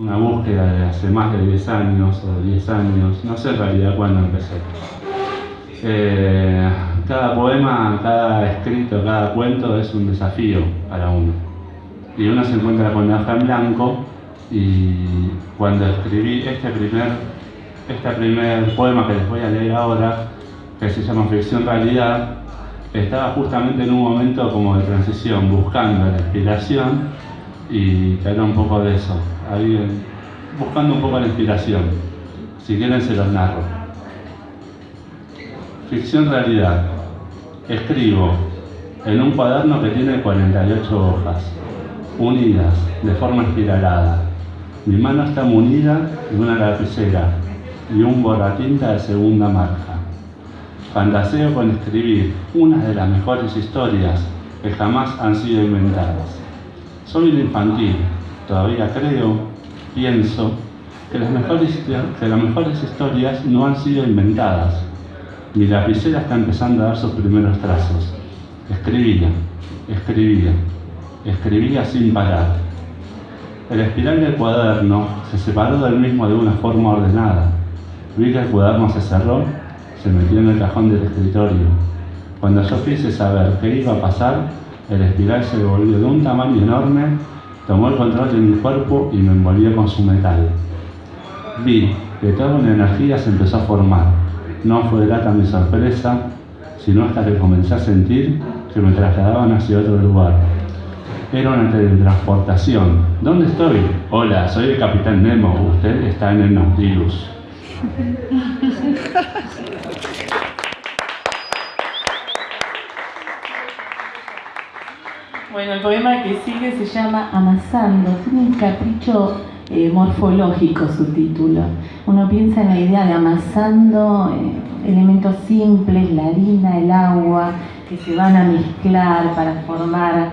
Una búsqueda de hace más de 10 años o 10 años, no sé en realidad cuándo empecé. Eh, cada poema, cada escrito, cada cuento es un desafío para uno. Y uno se encuentra con la hoja en blanco y cuando escribí este primer, este primer poema que les voy a leer ahora, que se llama Ficción Realidad, estaba justamente en un momento como de transición, buscando la inspiración y que era un poco de eso, ahí, buscando un poco la inspiración. Si quieren se los narro. Ficción realidad. Escribo en un cuaderno que tiene 48 hojas, unidas de forma espiralada. Mi mano está munida de una lapicera y un borratinta de segunda marca. Fantaseo con escribir una de las mejores historias que jamás han sido inventadas. Soy un infantil, todavía creo, pienso, que las, mejores, que las mejores historias no han sido inventadas. Mi lapicera está empezando a dar sus primeros trazos. Escribía, escribía, escribía sin parar. El espiral del cuaderno se separó del mismo de una forma ordenada. Vi que el cuaderno se cerró se metió en el cajón del escritorio. Cuando yo quise saber qué iba a pasar, el espiral se volvió de un tamaño enorme, tomó el control de mi cuerpo y me envolvió con su metal. Vi que toda una energía se empezó a formar. No fue grata mi sorpresa, sino hasta que comencé a sentir que me trasladaban hacia otro lugar. Era una teletransportación. ¿Dónde estoy? Hola, soy el Capitán Nemo. Usted está en el Nautilus. Bueno, el poema que sigue se llama Amasando, tiene un capricho eh, morfológico su título. Uno piensa en la idea de amasando eh, elementos simples, la harina, el agua, que se van a mezclar para formar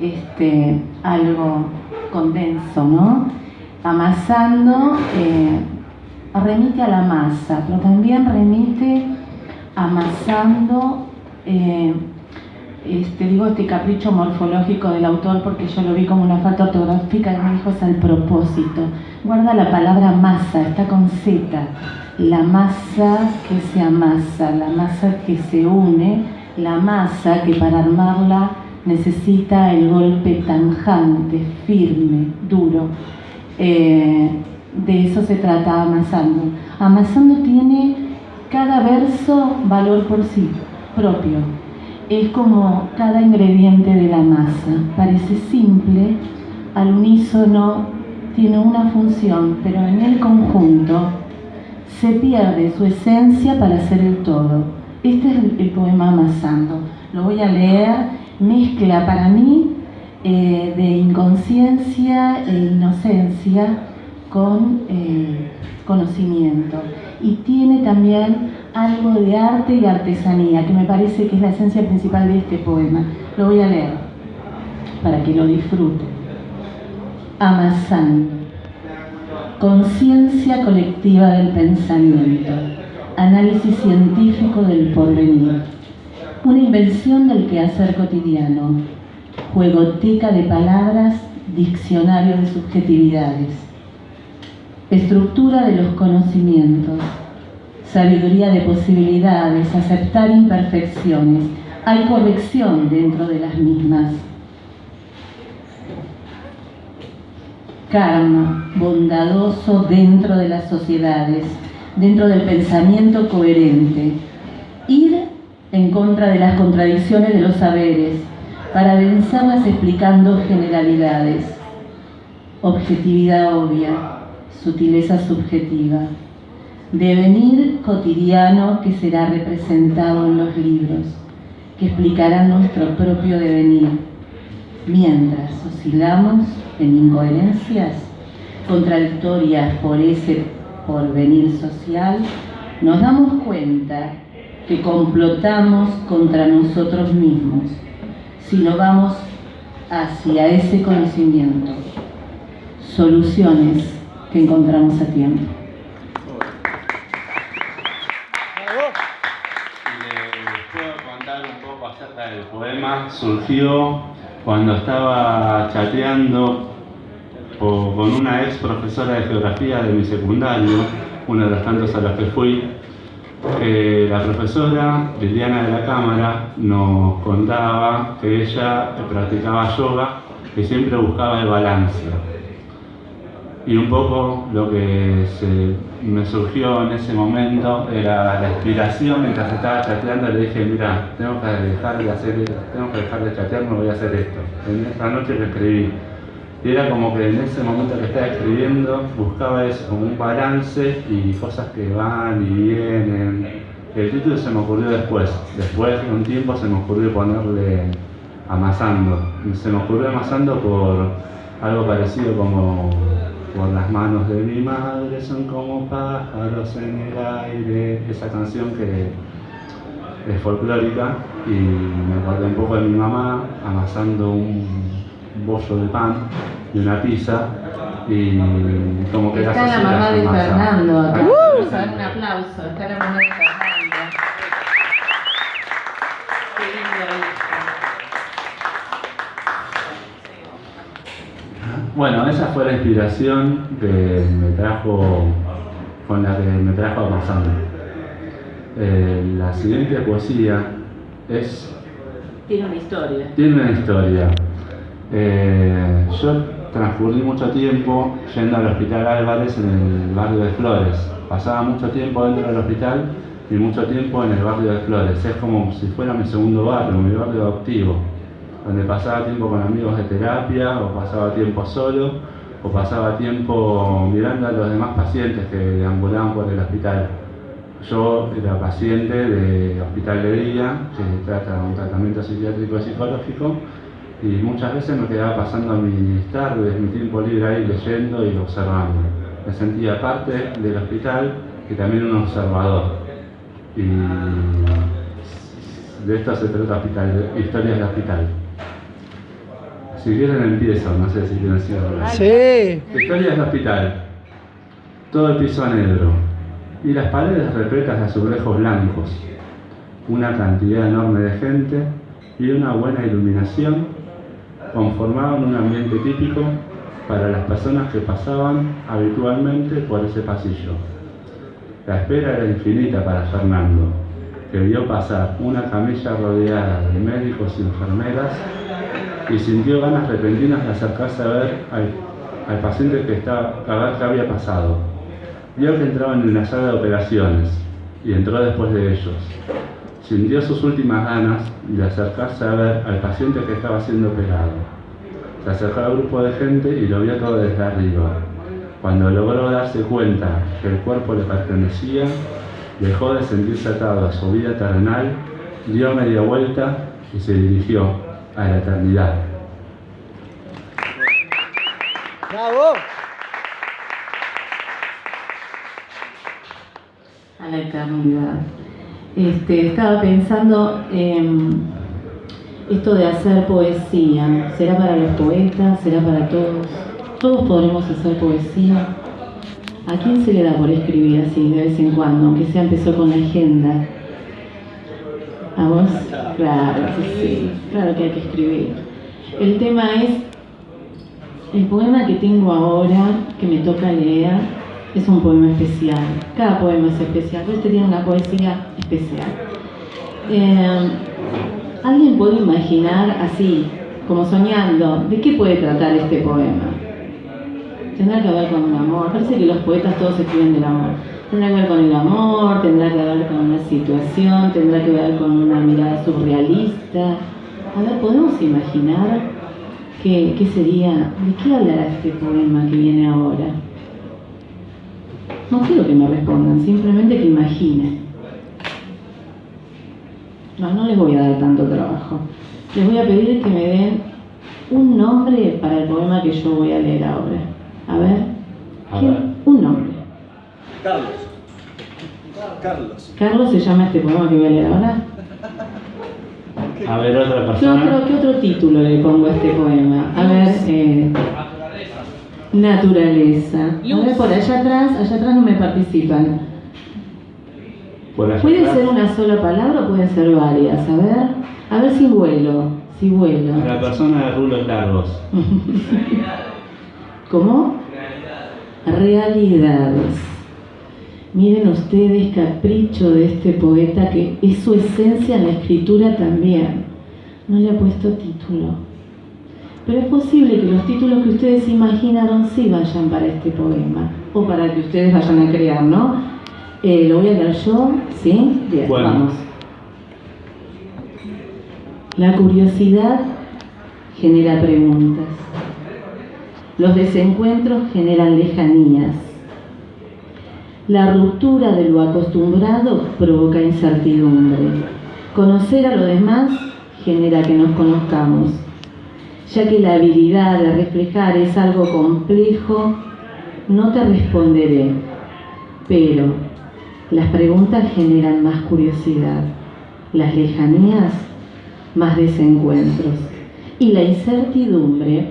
este, algo condenso, ¿no? Amasando eh, remite a la masa, pero también remite amasando este, digo este capricho morfológico del autor porque yo lo vi como una falta ortográfica y me dijo al propósito. Guarda la palabra masa, está con Z. La masa que se amasa, la masa que se une, la masa que para armarla necesita el golpe tanjante, firme, duro. Eh, de eso se trata amasando. Amasando tiene cada verso valor por sí propio es como cada ingrediente de la masa. Parece simple, al unísono tiene una función, pero en el conjunto se pierde su esencia para ser el todo. Este es el, poema Amasando. Lo voy a leer, mezcla para mí eh, de inconsciencia e inocencia con eh, conocimiento. Y tiene también algo de arte y artesanía, que me parece que es la esencia principal de este poema. Lo voy a leer para que lo disfruten. Amazán. Conciencia colectiva del pensamiento. Análisis científico del porvenir. Una invención del quehacer cotidiano. Juegoteca de palabras, diccionario de subjetividades. Estructura de los conocimientos sabiduría de posibilidades, aceptar imperfecciones. Hay corrección dentro de las mismas. Karma, bondadoso dentro de las sociedades, dentro del pensamiento coherente. Ir en contra de las contradicciones de los saberes, para vencerlas explicando generalidades. Objetividad obvia, sutileza subjetiva devenir cotidiano que será representado en los libros, que explicarán nuestro propio devenir, mientras oscilamos en incoherencias contradictorias por ese porvenir social, nos damos cuenta que complotamos contra nosotros mismos si no vamos hacia ese conocimiento, soluciones que encontramos a tiempo. Poema surgió cuando estaba chateando con una ex profesora de geografía de mi secundario, uno de los tantos a los que fui, la profesora Liliana de la Cámara nos contaba que ella practicaba yoga y siempre buscaba el balance. Y un poco lo que me surgió en ese momento era la inspiración mientras estaba chateando, le dije, mira, tengo que dejar de hacer tengo que dejar de chatear, no voy a hacer esto. En esta noche que escribí. Y era como que en ese momento que estaba escribiendo buscaba eso, como un balance y cosas que van y vienen. El título se me ocurrió después. Después de un tiempo se me ocurrió ponerle amasando. Se me ocurrió amasando por algo parecido como por las manos de mi madre son como pájaros en el aire. Esa canción que es folclórica y me acordé un poco de mi mamá amasando un bollo de pan y una pizza y como que está la mamá de Fernando acá. Uh, Vamos a dar un aplauso. Está la mamá de Fernando. Qué lindo Bueno, esa fue la inspiración que me trajo, con la que me trajo a Eh, la siguiente poesía es... Tiene una historia. Tiene una historia. Eh, yo transcurrí mucho tiempo yendo al Hospital Álvarez en el barrio de Flores. Pasaba mucho tiempo dentro del hospital y mucho tiempo en el barrio de Flores. Es como si fuera mi segundo barrio, mi barrio adoptivo, donde pasaba tiempo con amigos de terapia, o pasaba tiempo solo, o pasaba tiempo mirando a los demás pacientes que deambulaban por el hospital. Yo era paciente de hospital de día, que trata un tratamiento psiquiátrico y psicológico, y muchas veces me quedaba pasando mis tardes, mi tiempo libre ahí leyendo y observando. Me sentía parte del hospital y también un observador. Y de esto se trata historias de hospital. Si quieren empiezo, no sé si quieren decir algo. Sí. Historias de hospital. Todo el piso negro. Y las paredes repletas de azulejos blancos. Una cantidad enorme de gente y una buena iluminación conformaban un ambiente típico para las personas que pasaban habitualmente por ese pasillo. La espera era infinita para Fernando, que vio pasar una camilla rodeada de médicos y enfermeras y sintió ganas repentinas de acercarse a ver al, paciente que estaba, a había pasado. Vio que entraban en la sala de operaciones y entró después de ellos. Sintió sus últimas ganas de acercarse a ver al paciente que estaba siendo operado. Se acercó al grupo de gente y lo vio todo desde arriba. Cuando logró darse cuenta que el cuerpo le pertenecía, dejó de sentirse atado a su vida terrenal, dio media vuelta y se dirigió a la eternidad. ¡Bravo! A la eternidad. Este, estaba pensando en esto de hacer poesía. ¿Será para los poetas? ¿Será para todos? ¿Todos podremos hacer poesía? ¿A quién se le da por escribir así de vez en cuando, aunque sea empezó con la agenda? ¿A vos? Claro, sí, claro que hay que escribir. El tema es, el poema que tengo ahora, que me toca leer, es un poema especial. Cada poema es especial, este tiene una poesía especial. Eh, ¿Alguien puede imaginar así, como soñando, de qué puede tratar este poema? Tendrá que ver con un amor. Parece que los poetas todos escriben del amor. Tendrá que ver con el amor, tendrá que ver con una situación, tendrá que ver con una mirada surrealista. A ver, ¿podemos imaginar qué, qué sería, de qué hablará este poema que viene ahora? No quiero que me respondan, simplemente que imaginen. No, no les voy a dar tanto trabajo. Les voy a pedir que me den un nombre para el poema que yo voy a leer ahora. A ver. Un nombre. Carlos. Carlos. Carlos se llama este poema que voy a leer ahora. A ver, otra persona. ¿Qué otro, ¿Qué otro título le pongo a este poema? A ver, eh, naturaleza. A ver, por allá atrás, allá atrás no me participan. Puede ser una sola palabra o pueden ser varias. A ver, a ver si vuelo, si vuelo. A la persona de rulos largos. ¿Cómo? Realidades. Miren ustedes, capricho de este poeta, que es su esencia en la escritura también. No le ha puesto título. Pero es posible que los títulos que ustedes imaginaron sí vayan para este poema, o para que ustedes vayan a crear, ¿no? Eh, lo voy a leer yo, ¿sí? Bien, Bueno. vamos. La curiosidad genera preguntas. Los desencuentros generan lejanías. La ruptura de lo acostumbrado provoca incertidumbre. Conocer a los demás genera que nos conozcamos. Ya que la habilidad de reflejar es algo complejo, no te responderé, pero las preguntas generan más curiosidad, las lejanías más desencuentros y la incertidumbre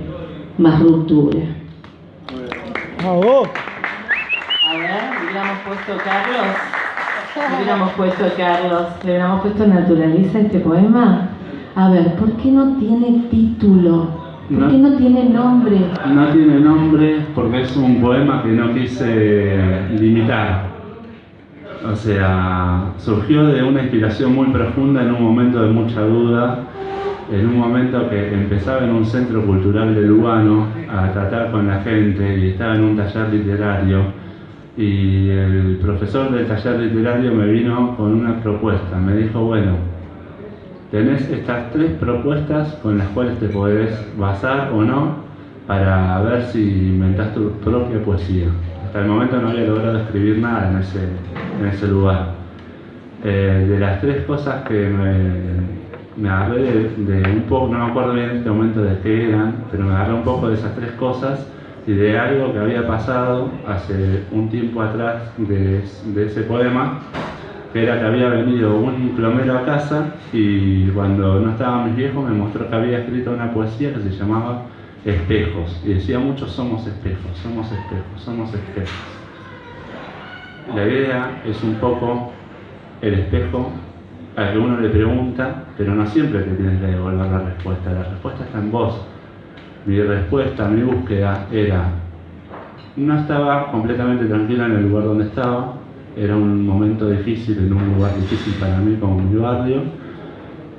más ruptura. Puesto Carlos. Le hubiéramos puesto Carlos. Le hubiéramos puesto naturaliza este poema. A ver, ¿por qué no tiene título? ¿Por No. qué no tiene nombre? No tiene nombre porque es un poema que no quise limitar. O sea, surgió de una inspiración muy profunda en un momento de mucha duda, en un momento que empezaba en un centro cultural de Lugano a tratar con la gente y estaba en un taller literario y el profesor del taller literario me vino con una propuesta, me dijo, bueno, tenés estas tres propuestas con las cuales te podés basar o no para ver si inventás tu propia poesía. Hasta el momento no había logrado escribir nada en ese, en ese lugar. Eh, de las tres cosas que me, me agarré de, un poco, no me acuerdo bien en este momento de qué eran, pero me agarré un poco de esas tres cosas y de algo que había pasado hace un tiempo atrás de, ese poema, que era que había venido un plomero a casa y cuando no estaban mis viejos me mostró que había escrito una poesía que se llamaba Espejos y decía muchos somos espejos, somos espejos, somos espejos. La idea es un poco el espejo al que uno le pregunta, pero no siempre te tienes que devolver la respuesta, la respuesta está en vos. Mi respuesta, mi búsqueda era, no estaba completamente tranquila en el lugar donde estaba, era un momento difícil, en un lugar difícil para mí como mi barrio,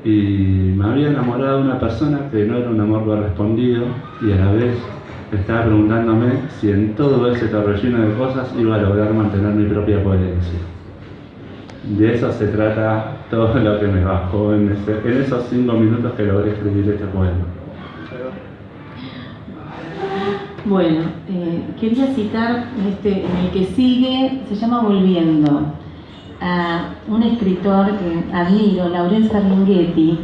y me había enamorado de una persona que no era un amor correspondido y a la vez estaba preguntándome si en todo ese torbellino de cosas iba a lograr mantener mi propia coherencia. De eso se trata todo lo que me bajó en, en esos cinco minutos que logré escribir este poema. Bueno, eh, quería citar este, el que sigue, se llama Volviendo, a un escritor que admiro, Laurence Ferlinghetti.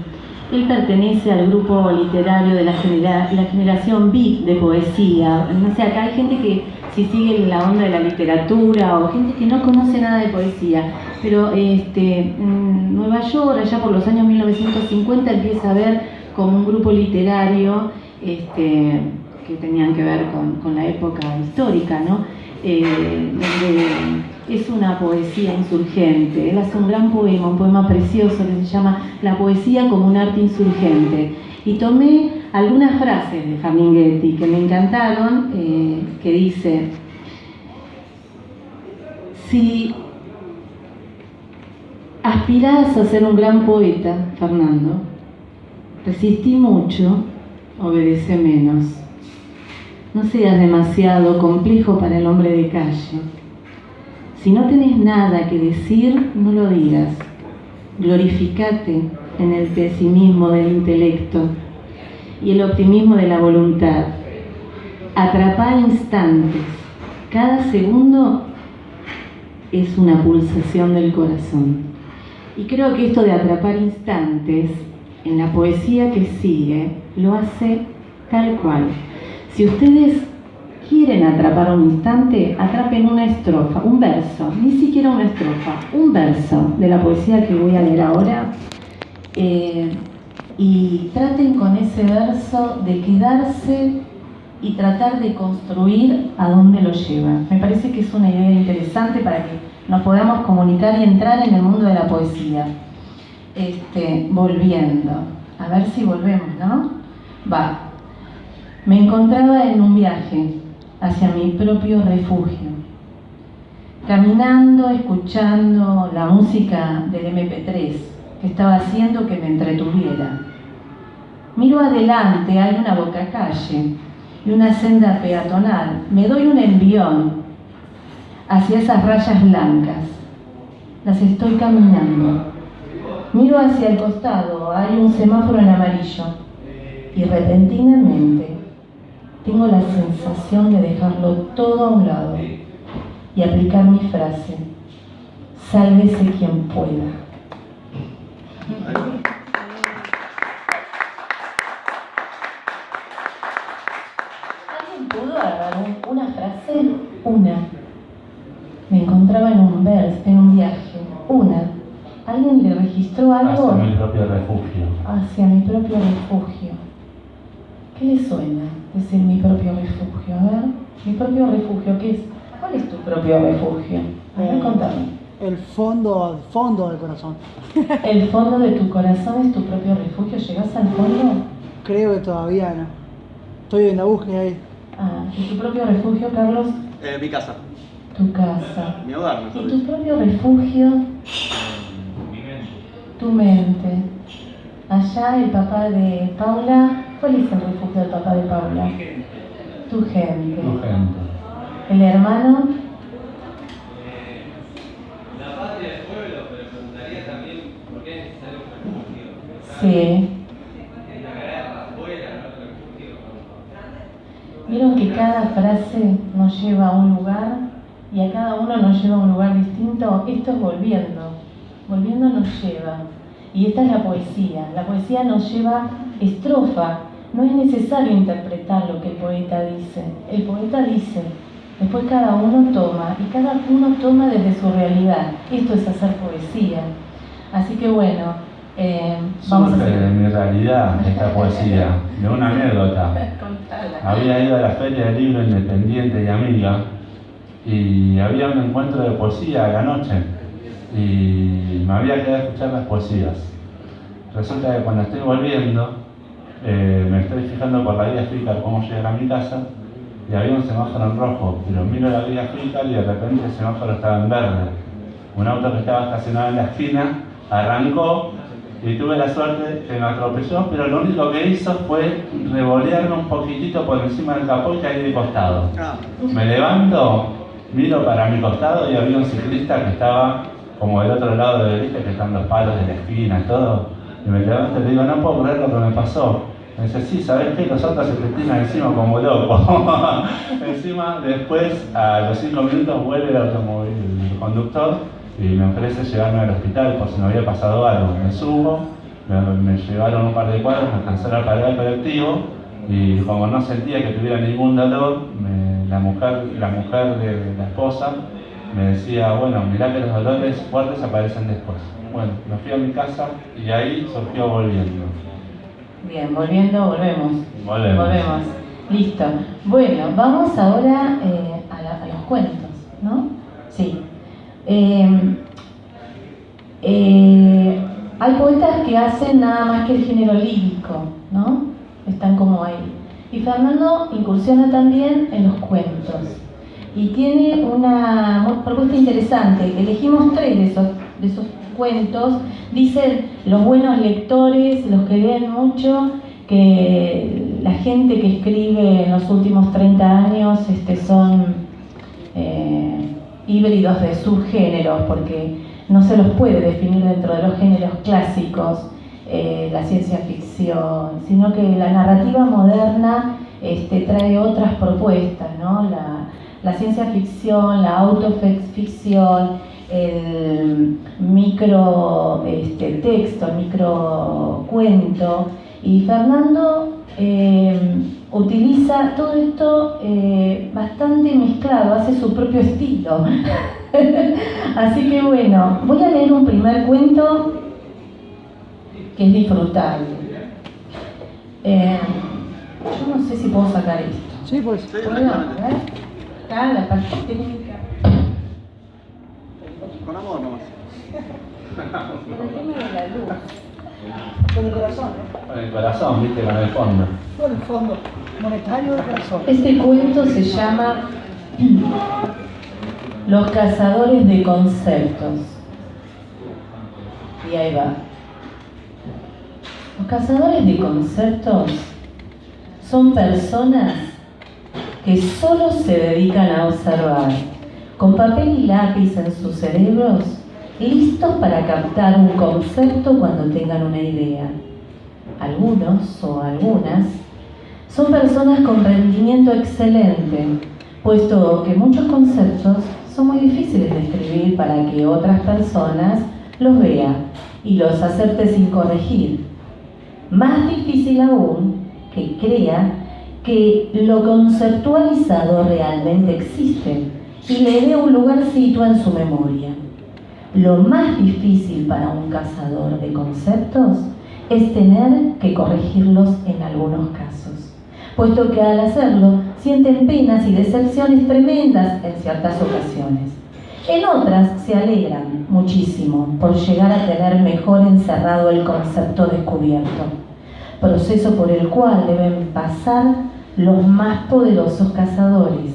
Él pertenece al grupo literario de la, genera- la generación B de poesía. No sé, acá hay gente que si sigue la onda de la literatura o gente que no conoce nada de poesía, pero este, en Nueva York, allá por los años 1950, empieza a haber como un grupo literario este, que tenían que ver con, con la época histórica, ¿no? Eh, donde es una poesía insurgente. Él hace un gran poema, un poema precioso que se llama La poesía como un arte insurgente. Y tomé algunas frases de Faminghetti que me encantaron, eh, que dice, si aspirás a ser un gran poeta, Fernando, resistí mucho, obedece menos. No seas demasiado complejo para el hombre de calle. Si no tenés nada que decir, no lo digas. Glorificate en el pesimismo del intelecto y el optimismo de la voluntad. Atrapá instantes. Cada segundo es una pulsación del corazón. Y creo que esto de atrapar instantes en la poesía que sigue lo hace tal cual. Si ustedes quieren atrapar un instante, atrapen una estrofa, un verso, ni siquiera una estrofa, un verso de la poesía que voy a leer ahora. eh, y traten con ese verso de quedarse y tratar de construir a dónde lo lleva. Me parece que es una idea interesante para que nos podamos comunicar y entrar en el mundo de la poesía. Este, volviendo, a ver si volvemos, ¿no? Va. Me encontraba en un viaje, hacia mi propio refugio. Caminando, escuchando la música del MP3 que estaba haciendo que me entretuviera. Miro adelante, hay una boca calle y una senda peatonal. Me doy un envión hacia esas rayas blancas. Las estoy caminando. Miro hacia el costado, hay un semáforo en amarillo y repentinamente tengo la sensación de dejarlo todo a un lado y aplicar mi frase, sálvese quien pueda. ¿Alguien pudo agarrar una frase? Una. Me encontraba en un vers, en un viaje. Una. ¿Alguien le registró algo? Hacia mi propio refugio. Hacia mi propio refugio. ¿Qué le suena decir mi propio refugio? A ver, mi propio refugio, ¿qué es? ¿Cuál es tu propio refugio? A ver, Eh, contame. El fondo, el fondo del corazón. ¿El fondo de tu corazón es tu propio refugio? ¿Llegas al fondo? Creo que todavía no. Estoy en la búsqueda ahí. Ah, ¿y tu propio refugio, Carlos? Eh, mi casa, Tu casa. mi hogar, mejor ¿Y tu propio refugio? Tu mente. Allá el papá de Paula, ¿cuál es el refugio del papá de Paula? Tu gente. Tu gente. El hermano, La patria del pueblo, pero preguntaría también por qué es necesario un refugio. sí. En la guerra, afuera, no otro refugio. Vieron que cada frase nos lleva a un lugar y a cada uno nos lleva a un lugar distinto. Esto es volviendo. Volviendo nos lleva. Y esta es la poesía. La poesía nos lleva estrofa. No es necesario interpretar lo que el poeta dice. El poeta dice. Después cada uno toma y cada uno toma desde su realidad. Esto es hacer poesía. Así que bueno, eh, vamos a Surge de hacer. mi realidad esta poesía, de una anécdota. Había ido a la Feria del Libro Independiente y Amiga y había un encuentro de poesía a la noche y me había quedado a escuchar las poesías. Resulta que cuando estoy volviendo, eh, me estoy fijando por la guía Flickr cómo llegar a mi casa y había un semáforo en rojo, pero miro la guía Flickr y de repente el semáforo estaba en verde. Un auto que estaba estacionado en la esquina arrancó y tuve la suerte que me atropelló, pero lo único que hizo fue revolearme un poquitito por encima del capó y caí de costado. Ah, Me levanto, miro para mi costado y había un ciclista que estaba como del otro lado de viste que están los palos de la esquina y todo. Y me levanto y le digo, no puedo creer lo que me pasó. Me dice, sí, ¿sabes qué? Los autos se te encima como loco. encima, después, a los cinco minutos, vuelve el automóvil, conductor, y me ofrece llevarme al hospital por si me había pasado algo. Me subo, me, llevaron un par de cuadros, me alcanzaron para pagar el colectivo, y como no sentía que tuviera ningún dolor, la mujer, la mujer de la esposa me decía, bueno, mirá que los dolores fuertes aparecen después. Bueno, me fui a mi casa y ahí surgió volviendo. Bien, volviendo, volvemos. Volvemos. Volvemos. Listo. Bueno, vamos ahora eh, a, la- a los cuentos, ¿no? Sí. Eh, eh, hay poetas que hacen nada más que el género lírico, ¿no? Están como ahí. Y Fernando incursiona también en los cuentos. Y tiene una propuesta interesante. Elegimos tres de esos, de esos cuentos. Dicen los buenos lectores, los que leen mucho, que la gente que escribe en los últimos 30 años este, son eh, híbridos de subgéneros, porque no se los puede definir dentro de los géneros clásicos, eh, la ciencia ficción, sino que la narrativa moderna este, trae otras propuestas, ¿no? La ciencia ficción, la autoficción, el micro este, texto, el micro cuento. Y Fernando eh, utiliza todo esto eh, bastante mezclado, hace su propio estilo. Así que bueno, voy a leer un primer cuento que es disfrutable. Eh, yo no sé si puedo sacar esto. Sí, pues. sí, Acá la parte técnica. Con amor nomás. Por el tema de la luz. Con el corazón, ¿eh? Con el corazón, viste, con el fondo. Con el fondo monetario del corazón. Este cuento se llama Los cazadores de conceptos. Y ahí va. Los cazadores de conceptos son personas que solo se dedican a observar, con papel y lápiz en sus cerebros, listos para captar un concepto cuando tengan una idea. Algunos o algunas son personas con rendimiento excelente, puesto que muchos conceptos son muy difíciles de escribir para que otras personas los vean y los acepte sin corregir. Más difícil aún que crea que lo conceptualizado realmente existe y le dé un lugarcito en su memoria. Lo más difícil para un cazador de conceptos es tener que corregirlos en algunos casos, puesto que al hacerlo sienten penas y decepciones tremendas en ciertas ocasiones. En otras se alegran muchísimo por llegar a tener mejor encerrado el concepto descubierto, proceso por el cual deben pasar los más poderosos cazadores.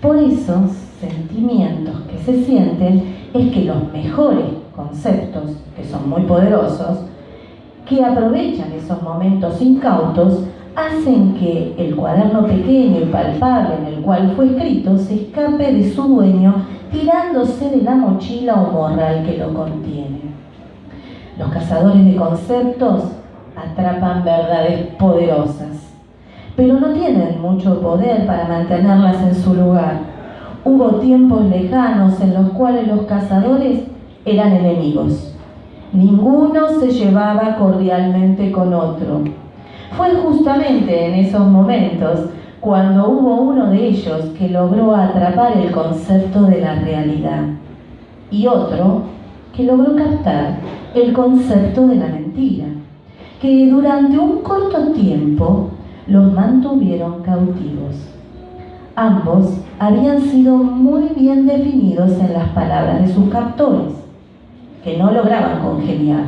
Por esos sentimientos que se sienten es que los mejores conceptos, que son muy poderosos, que aprovechan esos momentos incautos, hacen que el cuaderno pequeño y palpable en el cual fue escrito se escape de su dueño tirándose de la mochila o morral que lo contiene. Los cazadores de conceptos atrapan verdades poderosas, pero no tienen mucho poder para mantenerlas en su lugar. Hubo tiempos lejanos en los cuales los cazadores eran enemigos. Ninguno se llevaba cordialmente con otro. Fue justamente en esos momentos cuando hubo uno de ellos que logró atrapar el concepto de la realidad y otro que logró captar el concepto de la mentira, que durante un corto tiempo los mantuvieron cautivos. Ambos habían sido muy bien definidos en las palabras de sus captores, que no lograban congeniar.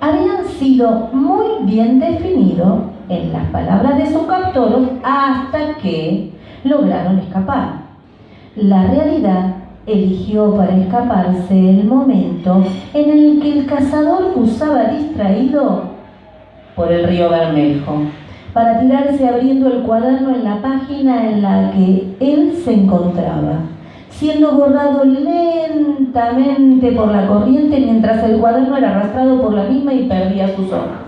Habían sido muy bien definidos en las palabras de sus captores hasta que lograron escapar. La realidad eligió para escaparse el momento en el que el cazador usaba distraído por el río Bermejo para tirarse abriendo el cuaderno en la página en la que él se encontraba, siendo borrado lentamente por la corriente mientras el cuaderno era arrastrado por la misma y perdía sus hojas.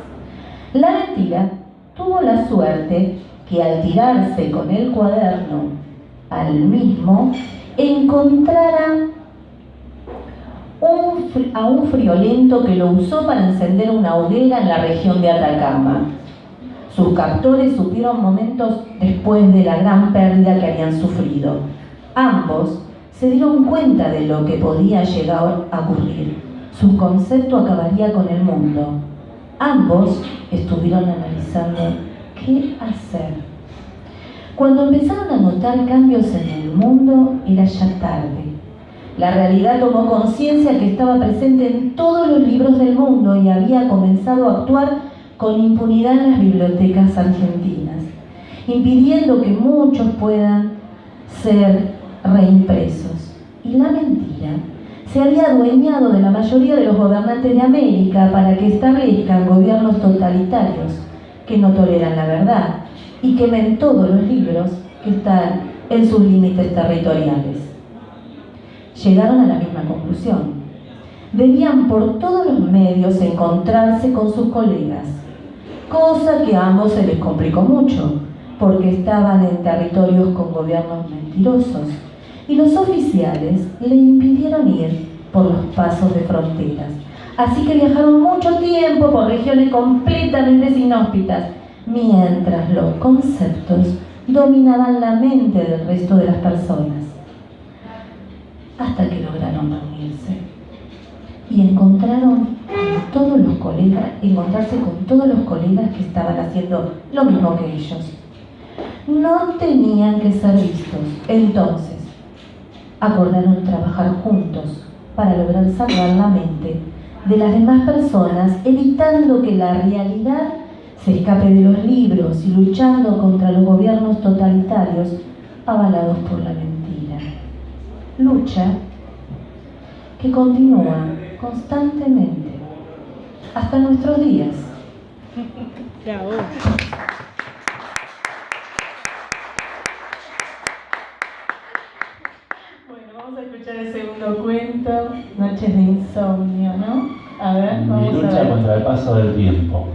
La mentira tuvo la suerte que al tirarse con el cuaderno al mismo, encontrara a un friolento que lo usó para encender una hoguera en la región de Atacama. Sus captores supieron momentos después de la gran pérdida que habían sufrido. Ambos se dieron cuenta de lo que podía llegar a ocurrir. Su concepto acabaría con el mundo. Ambos estuvieron analizando qué hacer. Cuando empezaron a notar cambios en el mundo, era ya tarde. La realidad tomó conciencia que estaba presente en todos los libros del mundo y había comenzado a actuar con impunidad en las bibliotecas argentinas, impidiendo que muchos puedan ser reimpresos. Y la mentira se había adueñado de la mayoría de los gobernantes de América para que establezcan gobiernos totalitarios que no toleran la verdad y quemen todos los libros que están en sus límites territoriales. Llegaron a la misma conclusión. Debían por todos los medios encontrarse con sus colegas cosa que a ambos se les complicó mucho, porque estaban en territorios con gobiernos mentirosos, y los oficiales le impidieron ir por los pasos de fronteras. Así que viajaron mucho tiempo por regiones completamente inhóspitas, mientras los conceptos dominaban la mente del resto de las personas, hasta que lograron y encontraron todos los colegas, encontrarse con todos los colegas que estaban haciendo lo mismo que ellos. No tenían que ser vistos. Entonces, acordaron trabajar juntos para lograr salvar la mente de las demás personas, evitando que la realidad se escape de los libros y luchando contra los gobiernos totalitarios avalados por la mentira. Lucha que continúa constantemente hasta nuestros días. Bueno, vamos a escuchar el segundo cuento, Noches de Insomnio, ¿no? A ver, Mi lucha contra el paso del tiempo.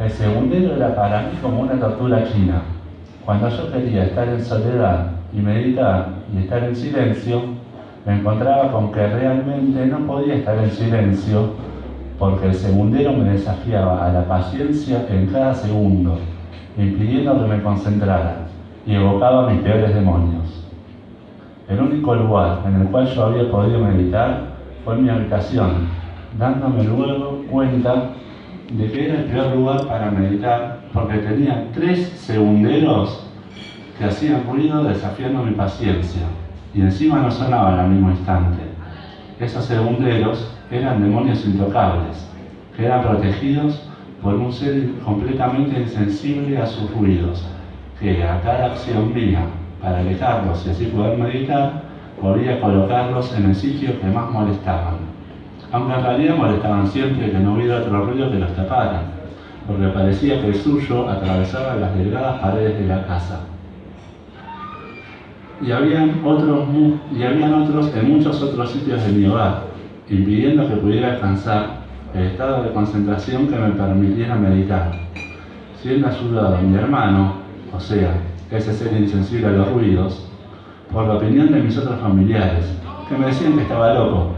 El segundero era para mí como una tortura china. Cuando yo quería estar en soledad y meditar y estar en silencio, me encontraba con que realmente no podía estar en silencio porque el segundero me desafiaba a la paciencia en cada segundo, impidiendo que me concentrara y evocaba mis peores demonios. El único lugar en el cual yo había podido meditar fue mi habitación, dándome luego cuenta de que era el peor lugar para meditar porque tenía tres segunderos que hacían ruido desafiando mi paciencia y encima no sonaban al mismo instante. Esos segunderos eran demonios intocables, que eran protegidos por un ser completamente insensible a sus ruidos, que a cada acción mía, para alejarlos y así poder meditar, podía colocarlos en el sitio que más molestaban. Aunque en realidad molestaban siempre que no hubiera otro ruido que los tapara, porque parecía que el suyo atravesaba las delgadas paredes de la casa y habían otros, y habían otros en muchos otros sitios de mi hogar, impidiendo que pudiera alcanzar el estado de concentración que me permitiera meditar. Siendo ayudado mi hermano, o sea, ese ser insensible a los ruidos, por la opinión de mis otros familiares, que me decían que estaba loco.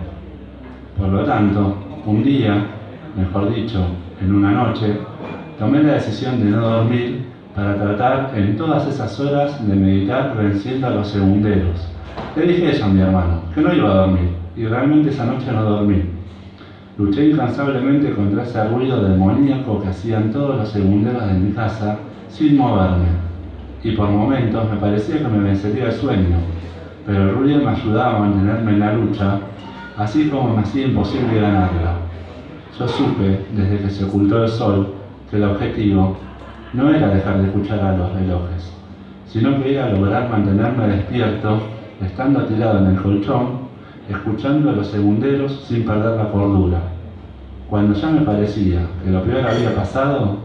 Por lo tanto, un día, mejor dicho, en una noche, tomé la decisión de no dormir para tratar en todas esas horas de meditar venciendo a los segunderos. Le dije eso a mi hermano, que no iba a dormir, y realmente esa noche no dormí. Luché incansablemente contra ese ruido demoníaco que hacían todos los segunderos de mi casa sin moverme, y por momentos me parecía que me vencería el sueño, pero el ruido me ayudaba a mantenerme en la lucha, así como me hacía imposible ganarla. Yo supe, desde que se ocultó el sol, que el objetivo no era dejar de escuchar a los relojes, sino que era lograr mantenerme despierto, estando tirado en el colchón, escuchando a los segunderos sin perder la cordura. Cuando ya me parecía que lo peor había pasado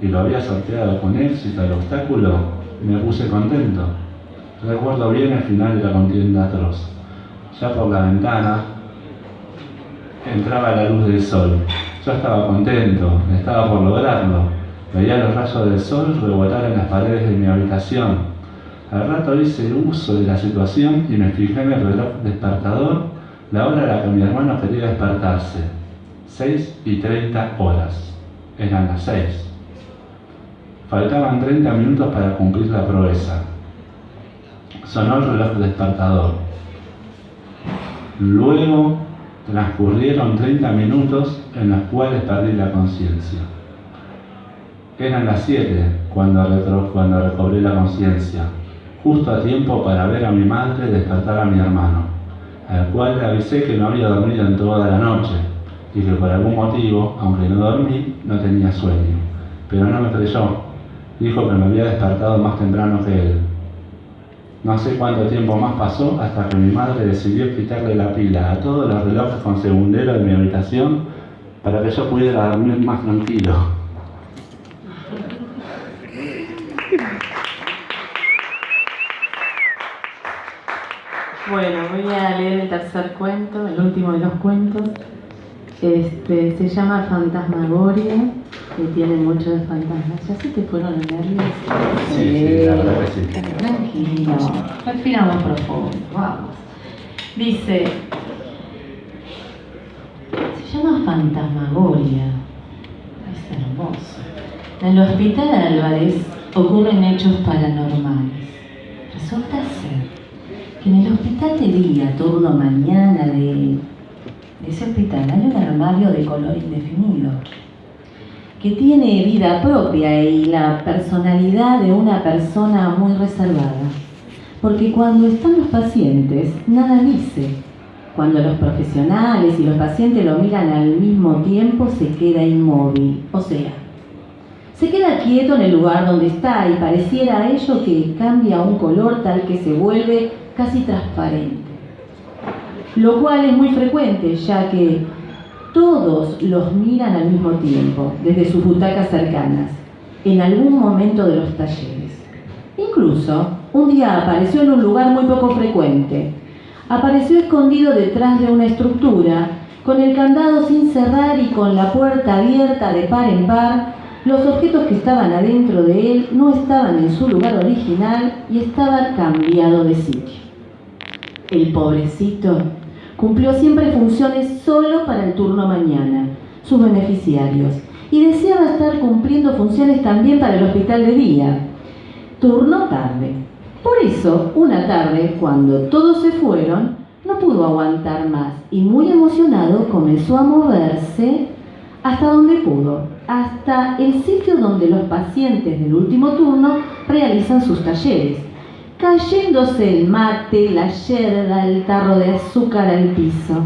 y lo había sorteado con éxito el obstáculo, me puse contento. Recuerdo bien el final de la contienda atroz. Ya por la ventana entraba la luz del sol. Yo estaba contento, estaba por lograrlo Veía los rayos del sol rebotar en las paredes de mi habitación. Al rato hice uso de la situación y me fijé en el reloj despertador, la hora a la que mi hermano quería despertarse. 6 y 30 horas. Eran las 6. Faltaban 30 minutos para cumplir la proeza. Sonó el reloj despertador. Luego transcurrieron 30 minutos en los cuales perdí la conciencia. Eran las siete cuando, cuando recobré la conciencia, justo a tiempo para ver a mi madre despertar a mi hermano, al cual le avisé que no había dormido en toda la noche y que por algún motivo, aunque no dormí, no tenía sueño. Pero no me creyó. Dijo que me había despertado más temprano que él. No sé cuánto tiempo más pasó hasta que mi madre decidió quitarle la pila a todos los relojes con segundero de mi habitación para que yo pudiera dormir más tranquilo. Bueno, voy a leer el tercer cuento, el último de los cuentos. Este, se llama Fantasmagoria y tiene mucho de fantasmas. ¿Ya se te fueron los nervios? Sí, sí, la verdad que sí. Tranquilo, respiramos profundo, vamos. Dice, se llama Fantasmagoria. Es hermoso. En el hospital Álvarez ocurren hechos paranormales. Resulta ser en el hospital de día, turno mañana de, ese hospital, hay un armario de color indefinido que tiene vida propia y la personalidad de una persona muy reservada. Porque cuando están los pacientes, nada dice. Cuando los profesionales y los pacientes lo miran al mismo tiempo, se queda inmóvil, o sea, se queda quieto en el lugar donde está y pareciera a ello que cambia un color tal que se vuelve casi transparente. Lo cual es muy frecuente, ya que todos los miran al mismo tiempo, desde sus butacas cercanas, en algún momento de los talleres. Incluso, un día apareció en un lugar muy poco frecuente. Apareció escondido detrás de una estructura, con el candado sin cerrar y con la puerta abierta de par en par. Los objetos que estaban adentro de él no estaban en su lugar original y estaban cambiado de sitio. El pobrecito cumplió siempre funciones solo para el turno mañana, sus beneficiarios, y deseaba estar cumpliendo funciones también para el hospital de día, turno tarde. Por eso, una tarde, cuando todos se fueron, no pudo aguantar más y muy emocionado comenzó a moverse hasta donde pudo, hasta el sitio donde los pacientes del último turno realizan sus talleres, cayéndose el mate, la yerda, el tarro de azúcar al piso.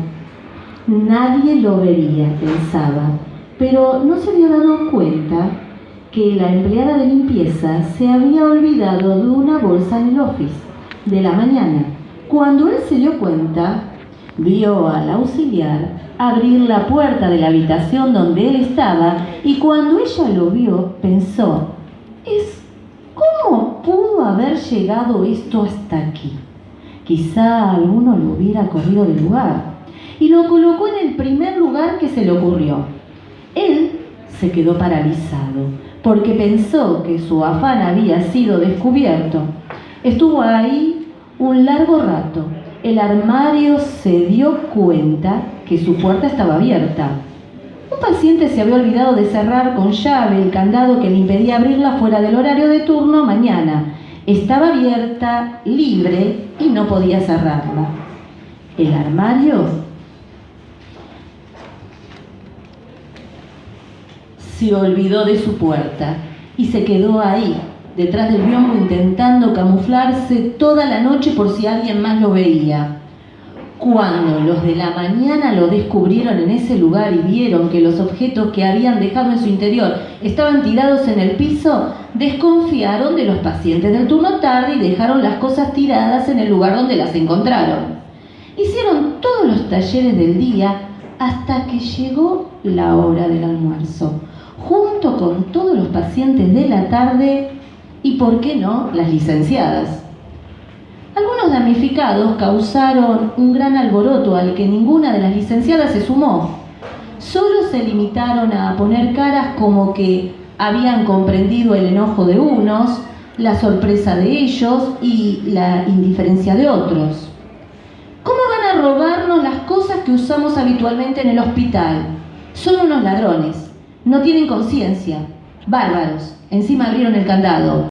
Nadie lo vería, pensaba, pero no se había dado cuenta que la empleada de limpieza se había olvidado de una bolsa en el office de la mañana. Cuando él se dio cuenta, vio al auxiliar abrir la puerta de la habitación donde él estaba y cuando ella lo vio pensó, es ¿cómo pudo haber llegado esto hasta aquí? Quizá alguno lo hubiera corrido del lugar y lo colocó en el primer lugar que se le ocurrió. Él se quedó paralizado porque pensó que su afán había sido descubierto. Estuvo ahí un largo rato. El armario se dio cuenta que su puerta estaba abierta. Un paciente se había olvidado de cerrar con llave el candado que le impedía abrirla fuera del horario de turno mañana. Estaba abierta, libre y no podía cerrarla. El armario se olvidó de su puerta y se quedó ahí, detrás del biombo, intentando camuflarse toda la noche por si alguien más lo veía. Cuando los de la mañana lo descubrieron en ese lugar y vieron que los objetos que habían dejado en su interior estaban tirados en el piso, desconfiaron de los pacientes del turno tarde y dejaron las cosas tiradas en el lugar donde las encontraron. Hicieron todos los talleres del día hasta que llegó la hora del almuerzo junto con todos los pacientes de la tarde y, por qué no, las licenciadas. Algunos damnificados causaron un gran alboroto al que ninguna de las licenciadas se sumó. Solo se limitaron a poner caras como que habían comprendido el enojo de unos, la sorpresa de ellos y la indiferencia de otros. ¿Cómo van a robarnos las cosas que usamos habitualmente en el hospital? Son unos ladrones. No tienen conciencia. Bárbaros. Encima abrieron el candado.